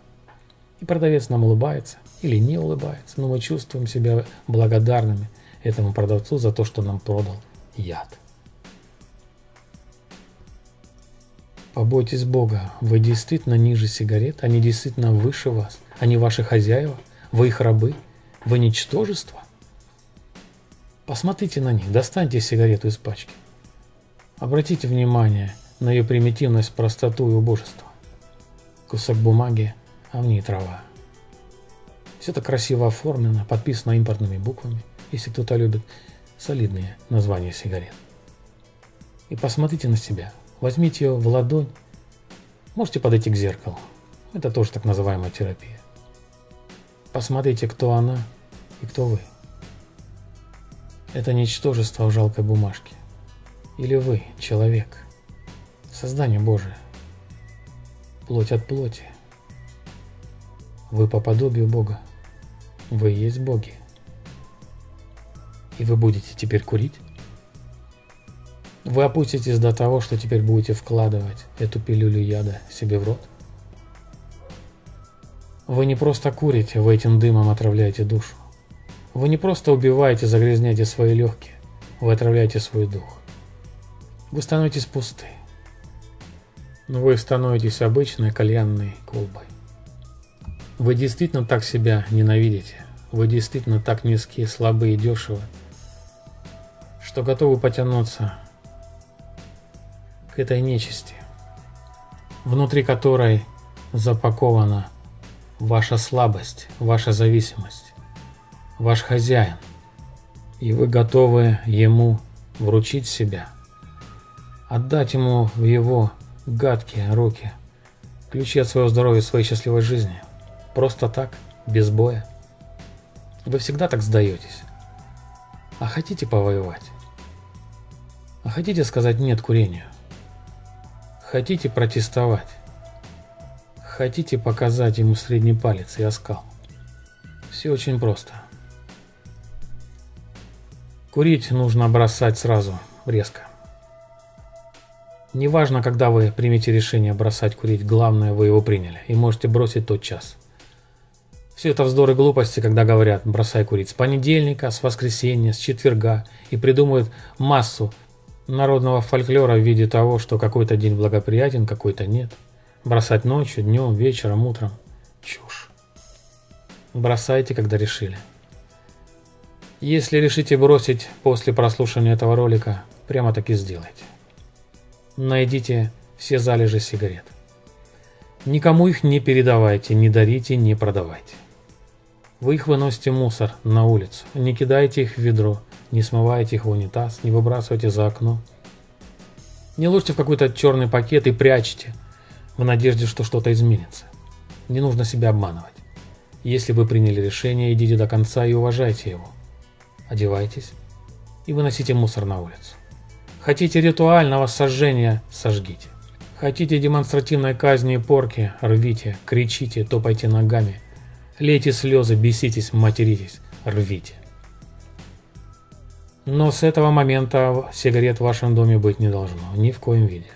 И продавец нам улыбается или не улыбается, но мы чувствуем себя благодарными этому продавцу за то, что нам продал яд. Побойтесь Бога, вы действительно ниже сигарет, они действительно выше вас, они ваши хозяева, вы их рабы, вы ничтожество. Посмотрите на них, достаньте сигарету из пачки. Обратите внимание на ее примитивность, простоту и убожество. Кусок бумаги, а в ней трава. Все это красиво оформлено, подписано импортными буквами, если кто-то любит солидные названия сигарет. И посмотрите на себя – Возьмите ее в ладонь. Можете подойти к зеркалу. Это тоже так называемая терапия. Посмотрите, кто она и кто вы. Это ничтожество в жалкой бумажке. Или вы, человек, создание Божие, плоть от плоти. Вы по подобию Бога. Вы есть боги. И вы будете теперь курить? Вы опуститесь до того, что теперь будете вкладывать эту пилюлю яда себе в рот? Вы не просто курите, вы этим дымом отравляете душу. Вы не просто убиваете, загрязняете свои легкие, вы отравляете свой дух. Вы становитесь пусты. Но вы становитесь обычной кальянной колбой. Вы действительно так себя ненавидите. Вы действительно так низкие, слабые и дешевы, что готовы потянуться к этой нечисти, внутри которой запакована ваша слабость, ваша зависимость, ваш хозяин, и вы готовы ему вручить себя, отдать ему в его гадкие руки ключи от своего здоровья, своей счастливой жизни, просто так, без боя. Вы всегда так сдаетесь. А хотите повоевать? А хотите сказать нет курению? Хотите протестовать? Хотите показать ему средний палец и оскал? Все очень просто. Курить нужно бросать сразу, резко. Неважно, когда вы примете решение бросать курить, главное, вы его приняли, и можете бросить тот час. Все это вздор и глупости, когда говорят «бросай курить» с понедельника, с воскресенья, с четверга, и придумывают массу народного фольклора в виде того, что какой-то день благоприятен, какой-то нет. Бросать ночью, днем, вечером, утром. Чушь. Бросайте, когда решили. Если решите бросить после прослушивания этого ролика, прямо так и сделайте. Найдите все залежи сигарет. Никому их не передавайте, не дарите, не продавайте. Вы их выносите мусор на улицу, не кидайте их в ведро, не смывайте их в унитаз, не выбрасывайте за окно. Не ложьте в какой-то черный пакет и прячьте, в надежде, что что-то изменится. Не нужно себя обманывать. Если вы приняли решение, идите до конца и уважайте его. Одевайтесь и выносите мусор на улицу. Хотите ритуального сожжения – сожгите. Хотите демонстративной казни и порки – рвите, кричите, топайте ногами. Лейте слезы, беситесь, материтесь, рвите. Но с этого момента сигарет в вашем доме быть не должно, ни в коем виде.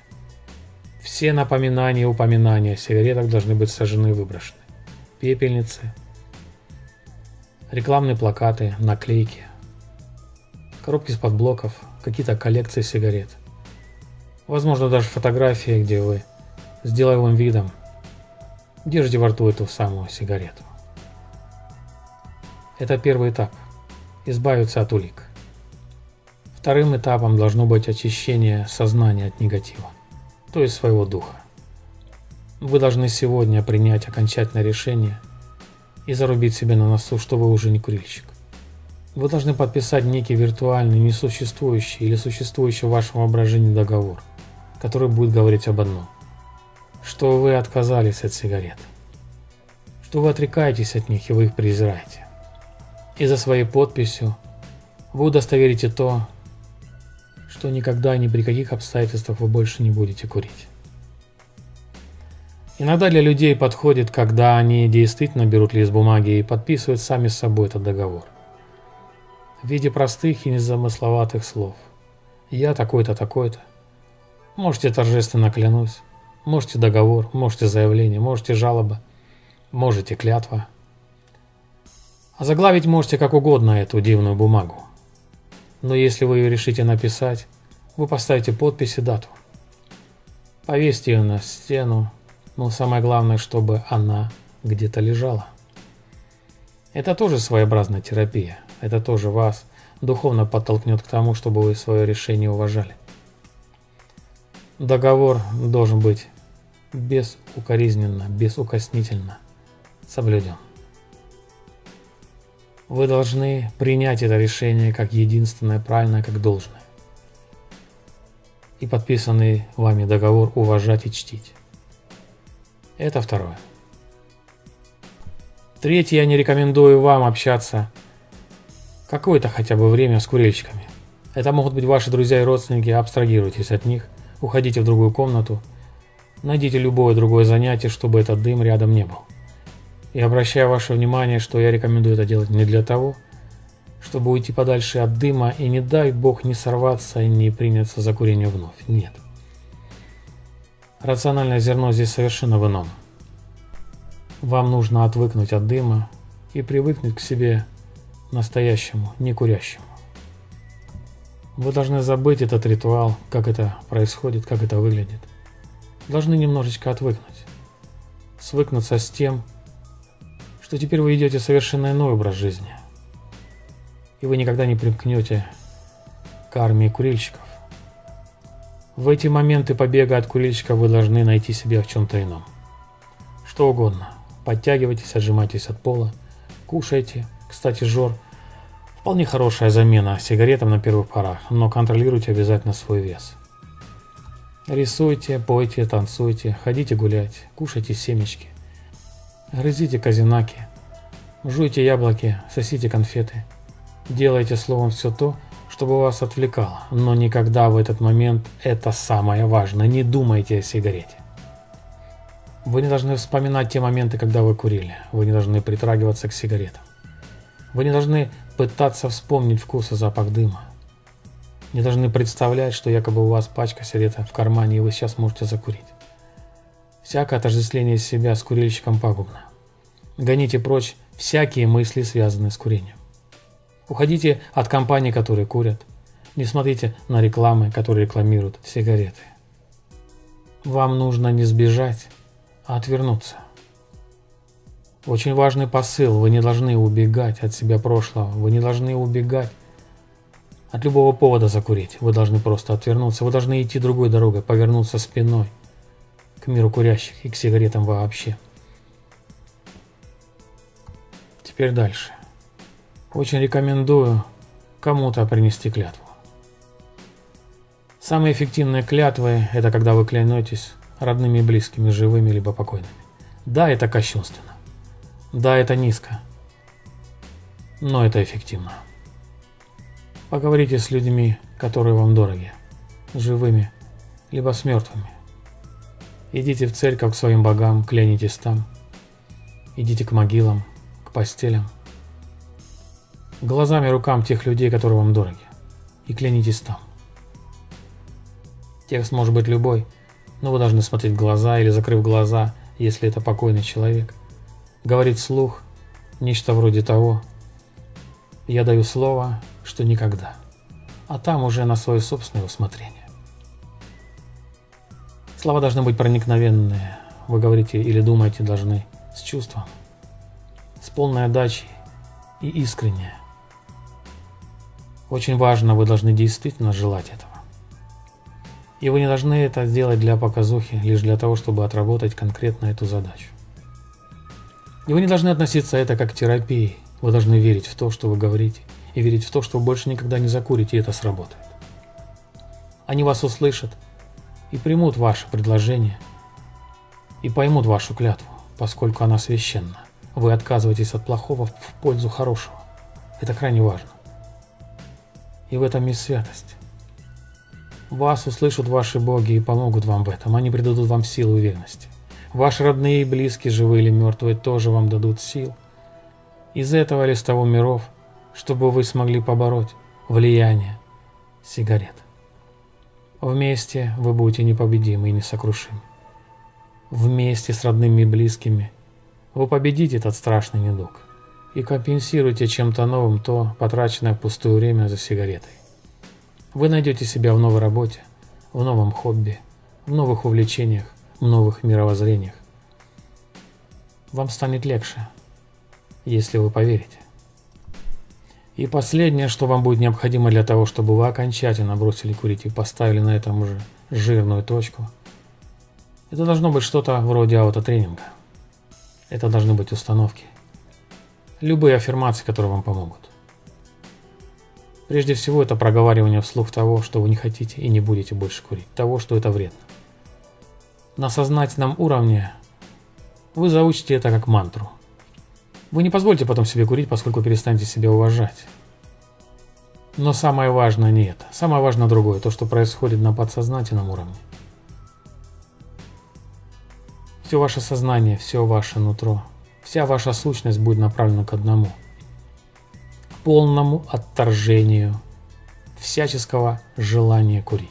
Все напоминания и упоминания о сигаретах должны быть сожжены и выброшены. Пепельницы, рекламные плакаты, наклейки, коробки из-под блоков, какие-то коллекции сигарет. Возможно, даже фотографии, где вы с деловым видом держите во рту эту самую сигарету. Это первый этап – избавиться от улик. Вторым этапом должно быть очищение сознания от негатива, то есть своего духа. Вы должны сегодня принять окончательное решение и зарубить себе на носу, что вы уже не курильщик. Вы должны подписать некий виртуальный, несуществующий или существующий в вашем воображении договор, который будет говорить об одном. Что вы отказались от сигарет. Что вы отрекаетесь от них и вы их презираете. И за своей подписью вы удостоверите то, что никогда ни при каких обстоятельствах вы больше не будете курить. Иногда для людей подходит, когда они действительно берут лист бумаги и подписывают сами с собой этот договор. В виде простых и незамысловатых слов. Я такой-то, такой-то. Можете торжественно клянусь. Можете договор, можете заявление, можете жалоба, можете клятва. А заглавить можете как угодно эту дивную бумагу. Но если вы ее решите написать, вы поставите подпись и дату. Повесьте ее на стену, но самое главное, чтобы она где-то лежала. Это тоже своеобразная терапия. Это тоже вас духовно подтолкнет к тому, чтобы вы свое решение уважали. Договор должен быть безукоризненно, безукоснительно соблюден. Вы должны принять это решение как единственное правильное, как должное. И подписанный вами договор уважать и чтить. Это второе. Третье, я не рекомендую вам общаться какое-то хотя бы время с курильщиками. Это могут быть ваши друзья и родственники, абстрагируйтесь от них, уходите в другую комнату, найдите любое другое занятие, чтобы этот дым рядом не был. И обращаю ваше внимание, что я рекомендую это делать не для того, чтобы уйти подальше от дыма и не дай бог не сорваться и не приняться за курение вновь. Нет. Рациональное зерно здесь совершенно в ином. Вам нужно отвыкнуть от дыма и привыкнуть к себе настоящему, не курящему. Вы должны забыть этот ритуал, как это происходит, как это выглядит. Должны немножечко отвыкнуть. Свыкнуться с тем, что теперь вы ведете совершенно иной образ жизни. И вы никогда не примкнете к армии курильщиков. В эти моменты побега от курильщика вы должны найти себя в чем-то ином. Что угодно. Подтягивайтесь, отжимайтесь от пола, кушайте. Кстати, жор – вполне хорошая замена сигаретам на первых порах, но контролируйте обязательно свой вес. Рисуйте, пойте, танцуйте, ходите гулять, кушайте семечки, грызите казинаки, жуйте яблоки, сосите конфеты. Делайте словом все то, чтобы вас отвлекало, но никогда в этот момент это самое важное. Не думайте о сигарете. Вы не должны вспоминать те моменты, когда вы курили. Вы не должны притрагиваться к сигаретам. Вы не должны пытаться вспомнить вкус и запах дыма. Не должны представлять, что якобы у вас пачка сигарета в кармане, и вы сейчас можете закурить. Всякое отождествление себя с курильщиком пагубно. Гоните прочь всякие мысли, связанные с курением. Уходите от компаний, которые курят. Не смотрите на рекламы, которые рекламируют сигареты. Вам нужно не сбежать, а отвернуться. Очень важный посыл. Вы не должны убегать от себя прошлого. Вы не должны убегать от любого повода закурить. Вы должны просто отвернуться. Вы должны идти другой дорогой, повернуться спиной к миру курящих и к сигаретам вообще. Теперь дальше. Очень рекомендую кому-то принести клятву. Самые эффективные клятвы – это когда вы клянетесь родными и близкими, живыми либо покойными. Да, это кощунственно. Да, это низко. Но это эффективно. Поговорите с людьми, которые вам дороги, живыми, либо с мертвыми. Идите в церковь к своим богам, клянитесь там. Идите к могилам, к постелям – глазами рукам тех людей, которые вам дороги, и клянитесь там. Текст может быть любой, но вы должны смотреть в глаза или закрыв глаза, если это покойный человек. Говорить вслух нечто вроде того «Я даю слово, что никогда, а там уже на свое собственное усмотрение. Слова должны быть проникновенные. Вы говорите или думаете должны с чувством, с полной отдачей и искренне. Очень важно, вы должны действительно желать этого. И вы не должны это сделать для показухи, лишь для того, чтобы отработать конкретно эту задачу. И вы не должны относиться это как к терапии. Вы должны верить в то, что вы говорите, и верить в то, что вы больше никогда не закурите, и это сработает. Они вас услышат и примут ваше предложение, и поймут вашу клятву, поскольку она священна. Вы отказываетесь от плохого в пользу хорошего. Это крайне важно. И в этом есть святость. Вас услышат ваши боги и помогут вам в этом. Они придадут вам силу и уверенности. Ваши родные и близкие, живые или мертвые, тоже вам дадут сил. Из этого или с того миров, чтобы вы смогли побороть влияние сигарет. Вместе вы будете непобедимы и несокрушимы. Вместе с родными и близкими вы победите этот страшный недуг и компенсируете чем-то новым то потраченное пустое время за сигаретой. Вы найдете себя в новой работе, в новом хобби, в новых увлечениях, новых мировоззрениях. Вам станет легче, если вы поверите. И последнее, что вам будет необходимо для того, чтобы вы окончательно бросили курить и поставили на этом уже жирную точку, это должно быть что-то вроде аутотренинга. Это должны быть установки. Любые аффирмации, которые вам помогут. Прежде всего, это проговаривание вслух того, что вы не хотите и не будете больше курить, того, что это вредно. На сознательном уровне вы заучите это как мантру – вы не позвольте потом себе курить, поскольку перестанете себя уважать. Но самое важное не это. Самое важное другое, то, что происходит на подсознательном уровне. Все ваше сознание, все ваше нутро, вся ваша сущность будет направлена к одному. К полному отторжению всяческого желания курить.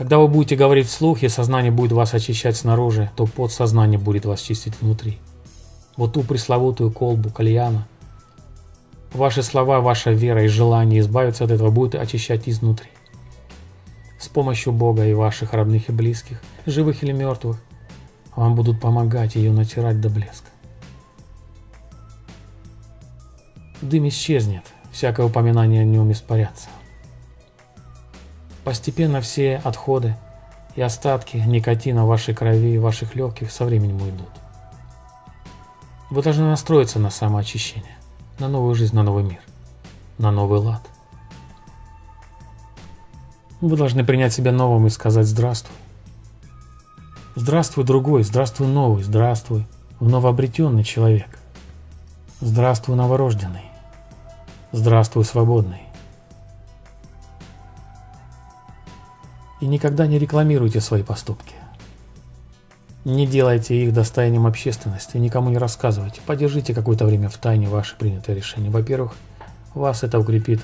Когда вы будете говорить вслух, и сознание будет вас очищать снаружи, то подсознание будет вас чистить внутри вот ту пресловутую колбу кальяна. Ваши слова, ваша вера и желание избавиться от этого будут очищать изнутри. С помощью Бога и ваших родных и близких, живых или мертвых, вам будут помогать ее натирать до блеска. Дым исчезнет, всякое упоминание о нем испарятся. Постепенно все отходы и остатки никотина в вашей крови и ваших легких со временем уйдут. Вы должны настроиться на самоочищение, на новую жизнь, на новый мир, на новый лад. Вы должны принять себя новым и сказать «Здравствуй». Здравствуй, другой, здравствуй, новый, здравствуй, новообретенный человек. Здравствуй, новорожденный. Здравствуй, свободный. И никогда не рекламируйте свои поступки. Не делайте их достоянием общественности, никому не рассказывайте. Подержите какое-то время в тайне ваше принятое решение. Во-первых, вас это укрепит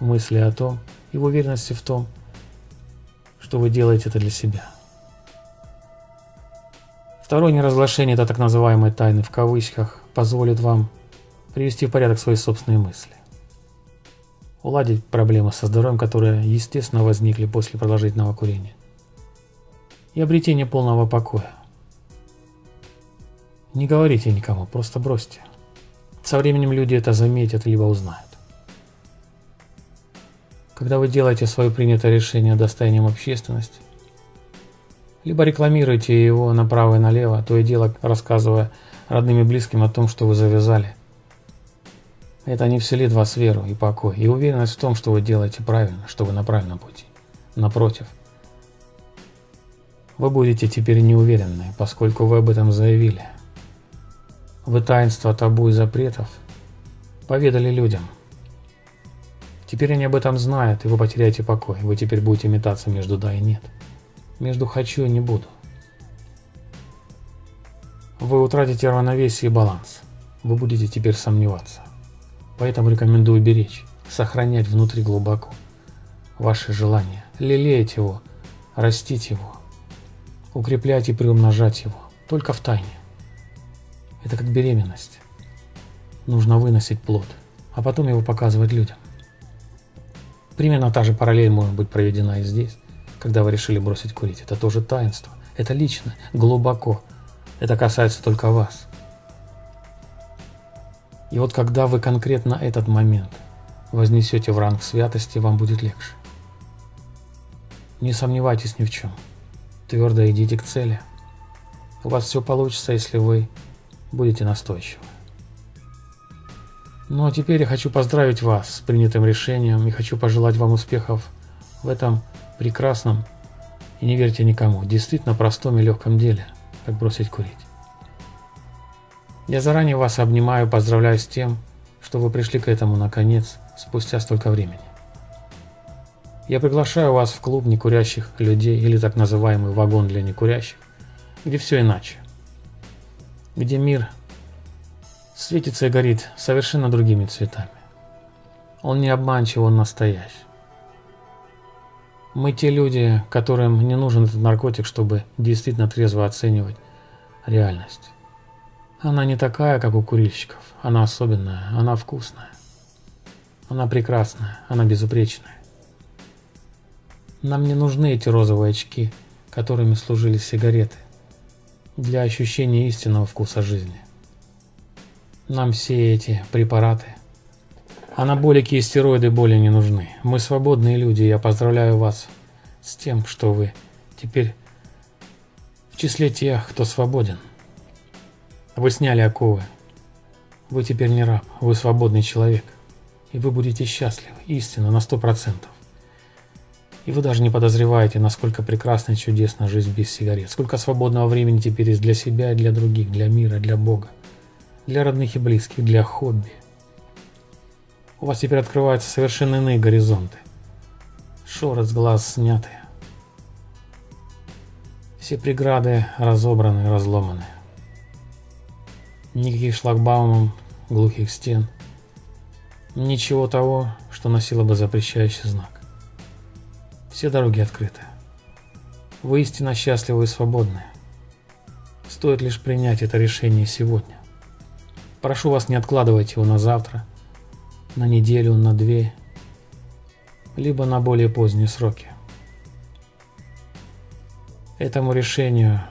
в мысли о том и в уверенности в том, что вы делаете это для себя. Второе неразглашение это так называемой тайны в кавычках позволит вам привести в порядок свои собственные мысли. Уладить проблемы со здоровьем, которые естественно возникли после продолжительного курения. И обретение полного покоя. Не говорите никому, просто бросьте. Со временем люди это заметят либо узнают. Когда вы делаете свое принятое решение достоянием общественности, либо рекламируете его направо и налево, то и дело рассказывая родным и близким о том, что вы завязали. Это не вселит в вас веру и покой, и уверенность в том, что вы делаете правильно, что вы на правильном пути. Напротив, вы будете теперь неуверенны, поскольку вы об этом заявили, вы таинство табу и запретов поведали людям. Теперь они об этом знают, и вы потеряете покой. Вы теперь будете метаться между «да» и «нет». Между «хочу» и «не буду». Вы утратите равновесие и баланс. Вы будете теперь сомневаться. Поэтому рекомендую беречь, сохранять внутри глубоко ваши желания, лелеять его, растить его, укреплять и приумножать его, только в тайне. Это как беременность. Нужно выносить плод, а потом его показывать людям. Примерно та же параллель может быть проведена и здесь, когда вы решили бросить курить. Это тоже таинство. Это лично, глубоко. Это касается только вас. И вот когда вы конкретно этот момент вознесете в ранг святости, вам будет легче. Не сомневайтесь ни в чем. Твердо идите к цели. У вас все получится, если вы будете настойчивы. Ну а теперь я хочу поздравить вас с принятым решением и хочу пожелать вам успехов в этом прекрасном и не верьте никому, действительно простом и легком деле, как бросить курить. Я заранее вас обнимаю, поздравляю с тем, что вы пришли к этому наконец, спустя столько времени. Я приглашаю вас в клуб некурящих людей или так называемый вагон для некурящих, где все иначе. Где мир светится и горит совершенно другими цветами. Он не обманчив, он настоящий. Мы те люди, которым не нужен этот наркотик, чтобы действительно трезво оценивать реальность. Она не такая, как у курильщиков. Она особенная, она вкусная. Она прекрасная, она безупречная. Нам не нужны эти розовые очки, которыми служили сигареты, для ощущения истинного вкуса жизни. Нам все эти препараты, анаболики и стероиды более не нужны. Мы свободные люди, я поздравляю вас с тем, что вы теперь в числе тех, кто свободен. Вы сняли оковы. Вы теперь не раб, вы свободный человек. И вы будете счастливы, истинно, на сто процентов. И вы даже не подозреваете, насколько прекрасна и чудесна жизнь без сигарет. Сколько свободного времени теперь есть для себя и для других, для мира, для Бога для родных и близких, для хобби. У вас теперь открываются совершенно иные горизонты. Шоры с глаз сняты. Все преграды разобраны, разломаны. Никаких шлагбаумов, глухих стен. Ничего того, что носило бы запрещающий знак. Все дороги открыты. Вы истинно счастливы и свободны. Стоит лишь принять это решение сегодня. Прошу вас, не откладывать его на завтра, на неделю, на две, либо на более поздние сроки. Этому решению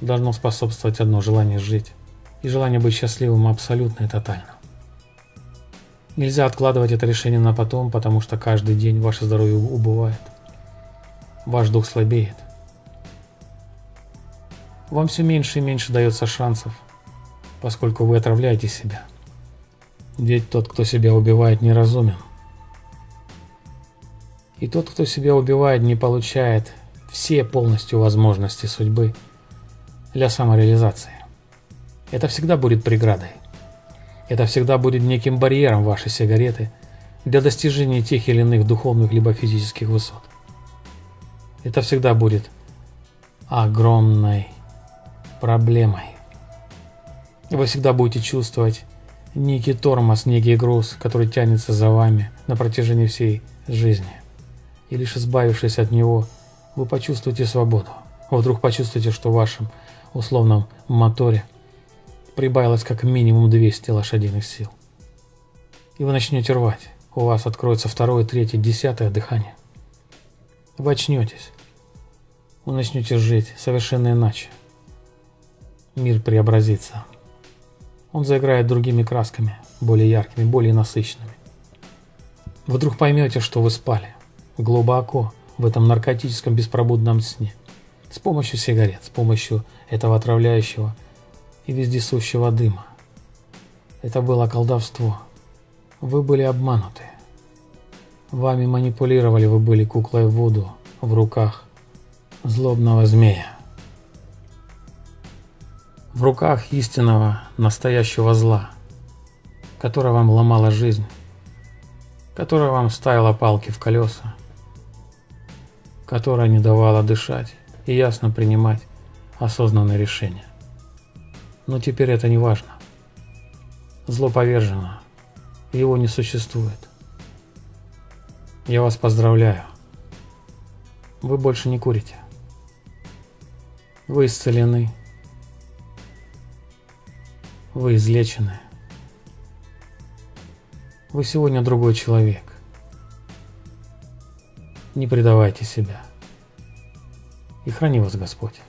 должно способствовать одно желание жить и желание быть счастливым абсолютно и тотально. Нельзя откладывать это решение на потом, потому что каждый день ваше здоровье убывает, ваш дух слабеет. Вам все меньше и меньше дается шансов поскольку вы отравляете себя. Ведь тот, кто себя убивает, неразумен. И тот, кто себя убивает, не получает все полностью возможности судьбы для самореализации. Это всегда будет преградой. Это всегда будет неким барьером вашей сигареты для достижения тех или иных духовных либо физических высот. Это всегда будет огромной проблемой. Вы всегда будете чувствовать некий тормоз, некий груз, который тянется за вами на протяжении всей жизни. И лишь избавившись от него, вы почувствуете свободу. Вдруг почувствуете, что в вашем условном моторе прибавилось как минимум 200 лошадиных сил. И вы начнете рвать. У вас откроется второе, третье, десятое дыхание. Вы очнетесь. Вы начнете жить совершенно иначе. Мир преобразится он заиграет другими красками, более яркими, более насыщенными. Вдруг поймете, что вы спали, глубоко, в этом наркотическом беспробудном сне, с помощью сигарет, с помощью этого отравляющего и вездесущего дыма. Это было колдовство. Вы были обмануты. Вами манипулировали, вы были куклой в воду в руках злобного змея в руках истинного настоящего зла, которое вам ломало жизнь, которое вам ставило палки в колеса, которое не давало дышать и ясно принимать осознанные решения. Но теперь это не важно. Зло повержено, его не существует. Я вас поздравляю. Вы больше не курите. Вы исцелены. Вы излечены. Вы сегодня другой человек. Не предавайте себя. И храни вас Господь.